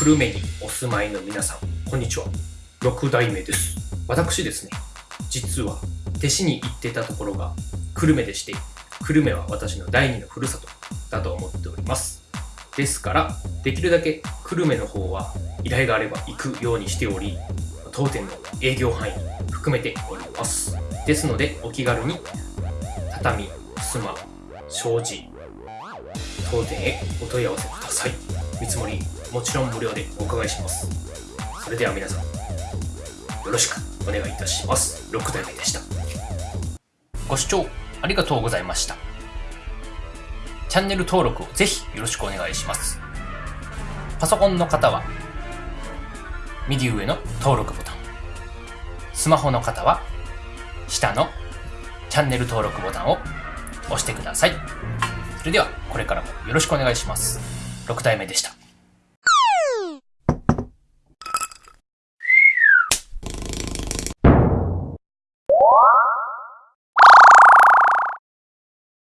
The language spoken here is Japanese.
久留米にお住まいの皆さん、こんにちは。六代目です。私ですね、実は弟子に行ってたところが久留米でして、久留米は私の第二のふるさとだと思っております。ですから、できるだけ久留米の方は依頼があれば行くようにしており、当店の営業範囲含めております。ですので、お気軽に畳、襖、障子、当店へお問い合わせください。見積もり、もちろん無料でお伺いします。それでは皆さん、よろしくお願いいたします。6代目でした。ご視聴ありがとうございました。チャンネル登録をぜひよろしくお願いします。パソコンの方は、右上の登録ボタン。スマホの方は、下のチャンネル登録ボタンを押してください。それでは、これからもよろしくお願いします。6代目でした。